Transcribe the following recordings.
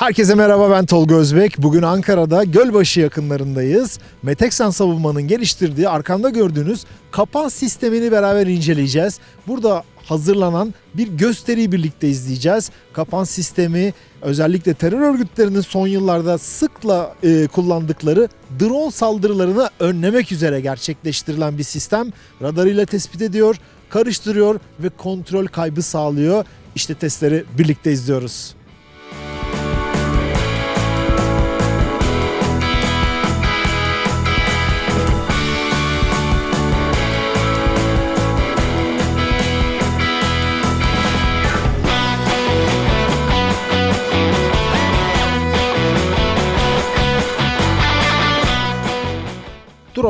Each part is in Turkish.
Herkese merhaba ben Tolga Özbek. Bugün Ankara'da Gölbaşı yakınlarındayız. Meteksan Savunma'nın geliştirdiği arkamda gördüğünüz kapan sistemini beraber inceleyeceğiz. Burada hazırlanan bir gösteriyi birlikte izleyeceğiz. Kapan sistemi özellikle terör örgütlerinin son yıllarda sıkla e, kullandıkları drone saldırılarını önlemek üzere gerçekleştirilen bir sistem. Radarıyla tespit ediyor, karıştırıyor ve kontrol kaybı sağlıyor. İşte testleri birlikte izliyoruz.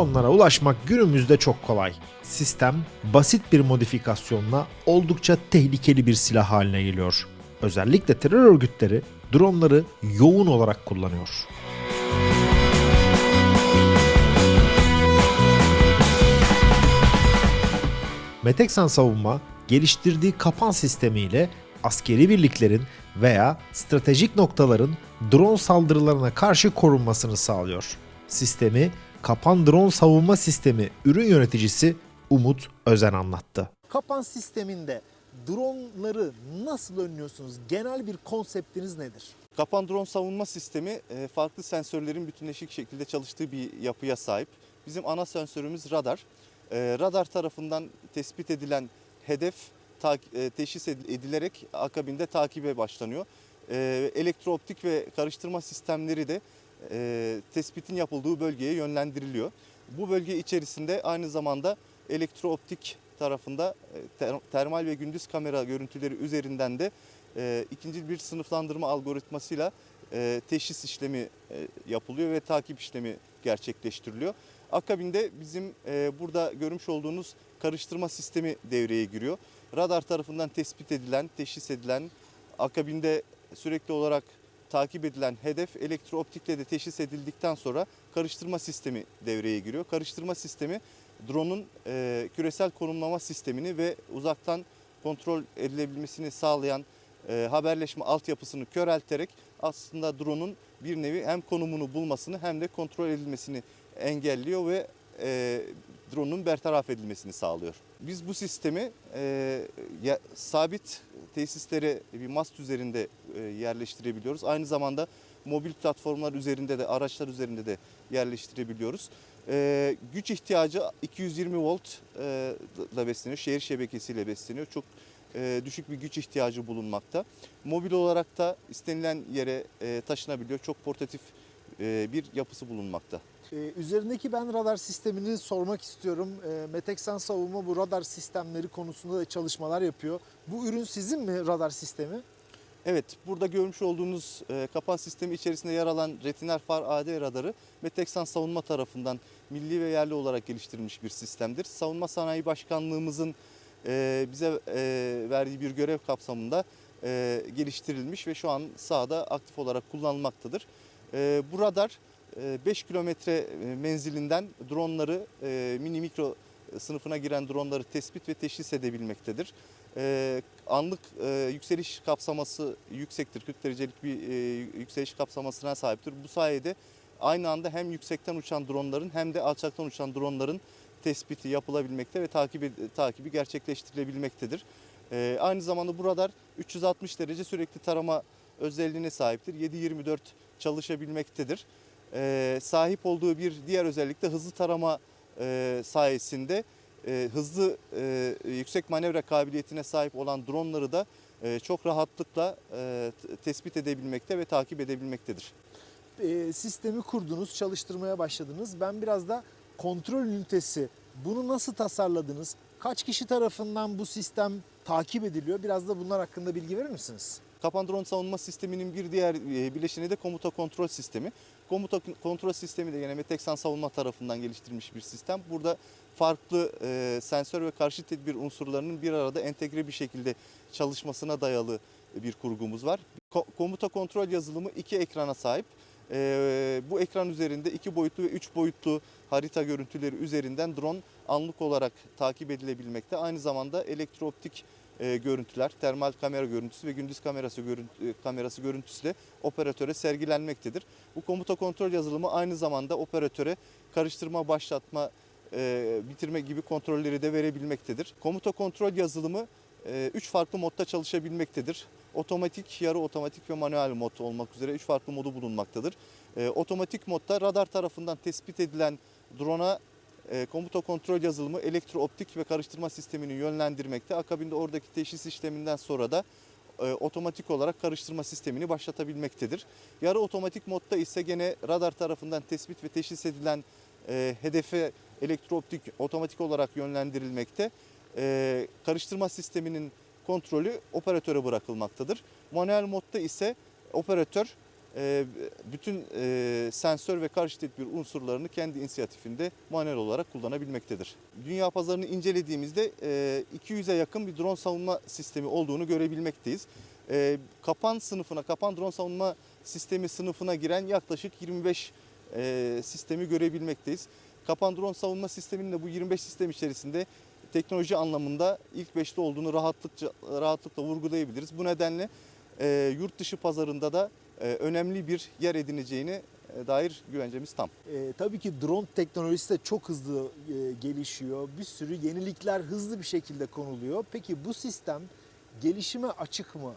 Dronlara ulaşmak günümüzde çok kolay. Sistem basit bir modifikasyonla oldukça tehlikeli bir silah haline geliyor. Özellikle terör örgütleri dronları yoğun olarak kullanıyor. Meteksan Savunma geliştirdiği kapan sistemiyle askeri birliklerin veya stratejik noktaların drone saldırılarına karşı korunmasını sağlıyor. Sistemi Kapan Drone Savunma Sistemi ürün yöneticisi Umut Özen anlattı. Kapan sisteminde dronları nasıl önlüyorsunuz? Genel bir konseptiniz nedir? Kapan drone savunma sistemi e, farklı sensörlerin bütünleşik şekilde çalıştığı bir yapıya sahip. Bizim ana sensörümüz radar. E, Radar tarafından tespit edilen hedef e, teşhis ed- edilerek akabinde takibe başlanıyor. Elektrooptik ve karıştırma sistemleri de e, tespitin yapıldığı bölgeye yönlendiriliyor. Bu bölge içerisinde aynı zamanda elektrooptik tarafında e, ter- termal ve gündüz kamera görüntüleri üzerinden de e, ikinci bir sınıflandırma algoritmasıyla e, teşhis işlemi e, yapılıyor ve takip işlemi gerçekleştiriliyor. Akabinde bizim e, burada görmüş olduğunuz karıştırma sistemi devreye giriyor. Radar tarafından tespit edilen, teşhis edilen, akabinde sürekli olarak takip edilen hedef elektrooptikle de teşhis edildikten sonra karıştırma sistemi devreye giriyor. Karıştırma sistemi drone'un e, küresel konumlama sistemini ve uzaktan kontrol edilebilmesini sağlayan e, haberleşme altyapısını körelterek aslında drone'un bir nevi hem konumunu bulmasını hem de kontrol edilmesini engelliyor ve e, drone'un bertaraf edilmesini sağlıyor. Biz bu sistemi e, ya- sabit tesislere bir mast üzerinde e, yerleştirebiliyoruz. Aynı zamanda mobil platformlar üzerinde de araçlar üzerinde de yerleştirebiliyoruz. E, güç ihtiyacı 220 volt e, da besleniyor. Şehir şebekesiyle besleniyor. Çok e, düşük bir güç ihtiyacı bulunmakta. Mobil olarak da istenilen yere e, taşınabiliyor. Çok portatif bir yapısı bulunmakta. Ee, üzerindeki ben radar sistemini sormak istiyorum. Ee, Meteksan Savunma bu radar sistemleri konusunda da çalışmalar yapıyor. Bu ürün sizin mi radar sistemi? Evet, burada görmüş olduğunuz e, kapan sistemi içerisinde yer alan Retiner Far AD radarı Meteksan Savunma tarafından milli ve yerli olarak geliştirilmiş bir sistemdir. Savunma Sanayi Başkanlığımızın e, bize e, verdiği bir görev kapsamında e, geliştirilmiş ve şu an sahada aktif olarak kullanılmaktadır. E, bu radar e, 5 kilometre e, menzilinden dronları, e, mini mikro sınıfına giren dronları tespit ve teşhis edebilmektedir. Ee, anlık e, yükseliş kapsaması yüksektir. 40 derecelik bir e, yükseliş kapsamasına sahiptir. Bu sayede aynı anda hem yüksekten uçan dronların hem de alçaktan uçan dronların tespiti yapılabilmekte ve takibi, takibi gerçekleştirilebilmektedir. Ee, aynı zamanda bu radar 360 derece sürekli tarama özelliğine sahiptir. 7-24 çalışabilmektedir. Ee, sahip olduğu bir diğer özellik de hızlı tarama e, sayesinde e, hızlı e, yüksek manevra kabiliyetine sahip olan dronları da e, çok rahatlıkla e, tespit edebilmekte ve takip edebilmektedir. Ee, sistemi kurdunuz, çalıştırmaya başladınız. Ben biraz da kontrol ünitesi, bunu nasıl tasarladınız? Kaç kişi tarafından bu sistem takip ediliyor? Biraz da bunlar hakkında bilgi verir misiniz? Kapan drone savunma sisteminin bir diğer e, bileşeni de komuta kontrol sistemi. Komuta kontrol sistemi de yine Meteksan savunma tarafından geliştirilmiş bir sistem. Burada farklı e, sensör ve karşı tedbir unsurlarının bir arada entegre bir şekilde çalışmasına dayalı bir kurgumuz var. Ko- komuta kontrol yazılımı iki ekrana sahip. E, bu ekran üzerinde iki boyutlu ve üç boyutlu harita görüntüleri üzerinden drone anlık olarak takip edilebilmekte. Aynı zamanda elektrooptik e, görüntüler, termal kamera görüntüsü ve gündüz kamerası görüntü, kamerası görüntüsü de operatöre sergilenmektedir. Bu komuta kontrol yazılımı aynı zamanda operatöre karıştırma, başlatma, e, bitirme gibi kontrolleri de verebilmektedir. Komuta kontrol yazılımı 3 farklı modda çalışabilmektedir. Otomatik, yarı otomatik ve manuel mod olmak üzere 3 farklı modu bulunmaktadır. E, otomatik modda radar tarafından tespit edilen drone'a e, komuta kontrol yazılımı elektrooptik ve karıştırma sistemini yönlendirmekte. Akabinde oradaki teşhis işleminden sonra da e, otomatik olarak karıştırma sistemini başlatabilmektedir. Yarı otomatik modda ise gene radar tarafından tespit ve teşhis edilen e, hedefe elektrooptik otomatik olarak yönlendirilmekte. E, karıştırma sisteminin kontrolü operatöre bırakılmaktadır. Manuel modda ise operatör e, bütün e, sensör ve karşı tedbir unsurlarını kendi inisiyatifinde manuel olarak kullanabilmektedir. Dünya pazarını incelediğimizde e, 200'e yakın bir drone savunma sistemi olduğunu görebilmekteyiz. E, kapan sınıfına, kapan drone savunma sistemi sınıfına giren yaklaşık 25 e, sistemi görebilmekteyiz. Kapan drone savunma sisteminin de bu 25 sistem içerisinde teknoloji anlamında ilk 5'te olduğunu rahatlıkça rahatlıkla vurgulayabiliriz. Bu nedenle e, yurt dışı pazarında da e, önemli bir yer edineceğine e, dair güvencemiz tam. E, tabii ki drone teknolojisi de çok hızlı e, gelişiyor. Bir sürü yenilikler hızlı bir şekilde konuluyor. Peki bu sistem gelişime açık mı?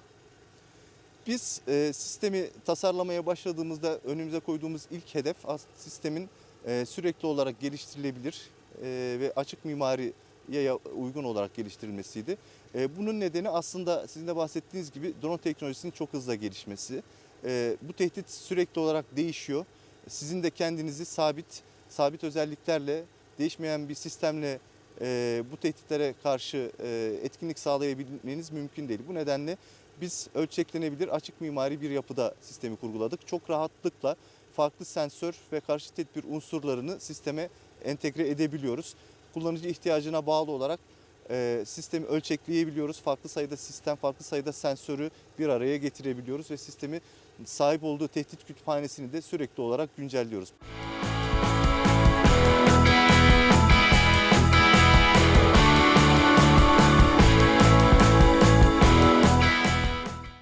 Biz e, sistemi tasarlamaya başladığımızda önümüze koyduğumuz ilk hedef sistemin e, sürekli olarak geliştirilebilir e, ve açık mimariye ya- uygun olarak geliştirilmesiydi. E, bunun nedeni aslında sizin de bahsettiğiniz gibi drone teknolojisinin çok hızla gelişmesi. E, bu tehdit sürekli olarak değişiyor. Sizin de kendinizi sabit sabit özelliklerle değişmeyen bir sistemle e, bu tehditlere karşı e, etkinlik sağlayabilmeniz mümkün değil. Bu nedenle biz ölçeklenebilir açık mimari bir yapıda sistemi kurguladık. Çok rahatlıkla farklı sensör ve karşı tedbir unsurlarını sisteme entegre edebiliyoruz. Kullanıcı ihtiyacına bağlı olarak e, sistemi ölçekleyebiliyoruz. Farklı sayıda sistem, farklı sayıda sensörü bir araya getirebiliyoruz ve sistemi sahip olduğu tehdit kütüphanesini de sürekli olarak güncelliyoruz.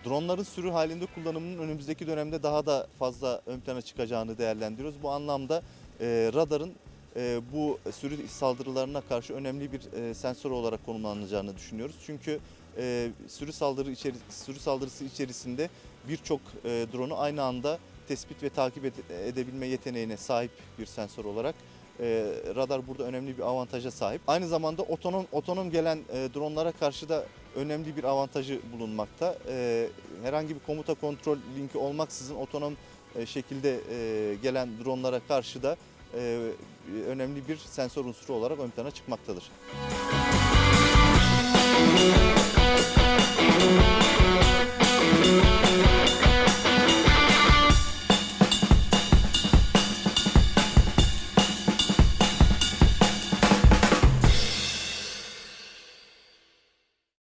Dronların sürü halinde kullanımının önümüzdeki dönemde daha da fazla ön plana çıkacağını değerlendiriyoruz. Bu anlamda e, radarın bu sürü saldırılarına karşı önemli bir e, sensör olarak konumlanacağını düşünüyoruz. Çünkü e, sürü saldırı içeri, sürü saldırısı içerisinde birçok e, drone'u aynı anda tespit ve takip ede- edebilme yeteneğine sahip bir sensör olarak e, radar burada önemli bir avantaja sahip. Aynı zamanda otonom otonom gelen e, dronlara karşı da önemli bir avantajı bulunmakta. E, herhangi bir komuta kontrol linki olmaksızın otonom e, şekilde e, gelen dronlara karşı da e, önemli bir sensör unsuru olarak ön plana çıkmaktadır.